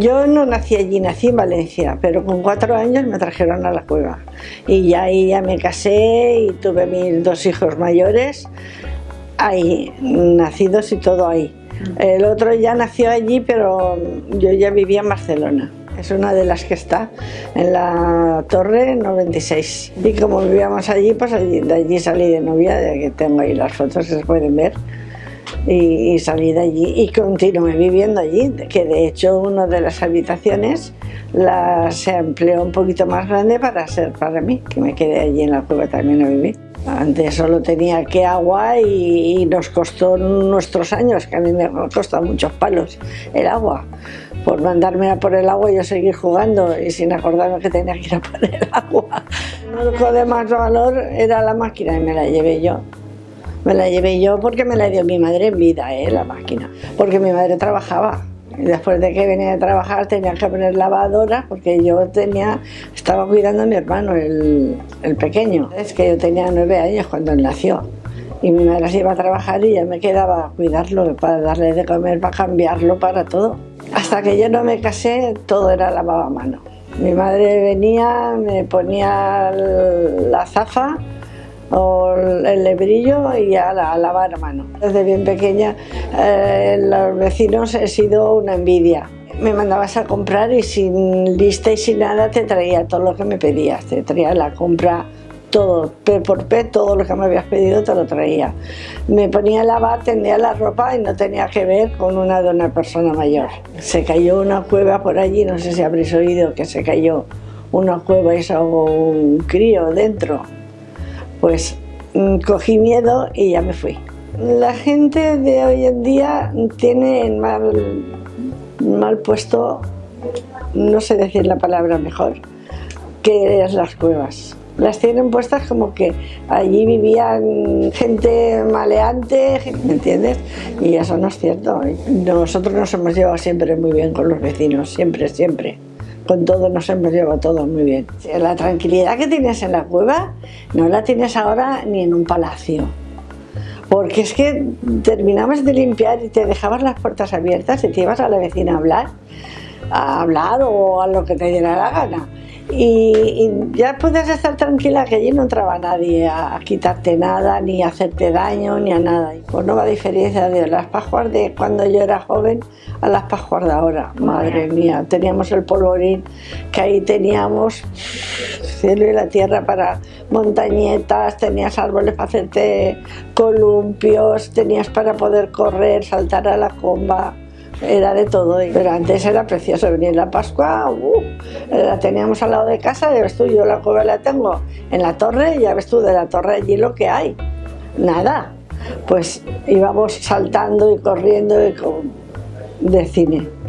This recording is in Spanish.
Yo no nací allí, nací en Valencia, pero con cuatro años me trajeron a la cueva. Y ya ahí ya me casé y tuve mis dos hijos mayores, ahí, nacidos y todo ahí. El otro ya nació allí, pero yo ya vivía en Barcelona. Es una de las que está en la Torre 96. Y como vivíamos allí, pues allí, de allí salí de novia, de que tengo ahí las fotos, se pueden ver. Y, y, salí de allí y continué viviendo allí, que de hecho una de las habitaciones la, se empleó un poquito más grande para ser para mí, que me quedé allí en la cueva también a vivir. Antes solo tenía que agua y, y nos costó nuestros años, que a mí me costó muchos palos el agua. Por mandarme a por el agua y yo seguir jugando y sin acordarme que tenía que ir a por el agua. Lo de más valor era la máquina y me la llevé yo. Me la llevé yo porque me la dio mi madre en vida, ¿eh? la máquina. Porque mi madre trabajaba. Después de que venía de trabajar tenía que poner lavadora porque yo tenía, estaba cuidando a mi hermano, el, el pequeño. Es que yo tenía nueve años cuando él nació. Y mi madre se iba a trabajar y yo me quedaba a cuidarlo para darle de comer, para cambiarlo, para todo. Hasta que yo no me casé, todo era lavado a mano. Mi madre venía, me ponía la zafa, o el lebrillo y a, la, a, lavar a mano. Desde bien pequeña eh, los vecinos he sido una envidia. Me mandabas a comprar y sin lista y sin nada te traía todo lo que me pedías. Te traía la compra todo, P por P, todo lo que me habías pedido te lo traía. Me ponía a lavar, tendía la ropa y no tenía que ver con una de una persona mayor. Se cayó una cueva por allí, no sé si habréis oído que se cayó una cueva y se ahogó un crío dentro pues mm, cogí miedo y ya me fui. La gente de hoy en día tiene mal, mal puesto, no sé decir la palabra mejor, que es las cuevas. Las tienen puestas como que allí vivían gente maleante, ¿me entiendes? Y eso no es cierto. Nosotros nos hemos llevado siempre muy bien con los vecinos, siempre, siempre con todo nos hemos llevado todo muy bien. La tranquilidad que tienes en la cueva no la tienes ahora ni en un palacio. Porque es que terminabas de limpiar y te dejabas las puertas abiertas y te ibas a la vecina a hablar, a hablar o a lo que te diera la gana y, y, ya puedes estar tranquila que allí no entraba nadie a, a, quitarte nada, ni a hacerte daño, ni a nada. Pues no va a diferencia de las pascuas de cuando yo era joven a las pascuas de ahora. Madre mía, teníamos el polvorín, que ahí teníamos cielo y la tierra para montañetas, tenías árboles para hacerte columpios, tenías para poder correr, saltar a la comba era de todo, pero antes era precioso venir la Pascua, uh, la teníamos al lado de casa, ya ves tú, yo la cueva la tengo en la torre, ya ves tú de la torre allí lo que hay, nada, pues íbamos saltando y corriendo de cine.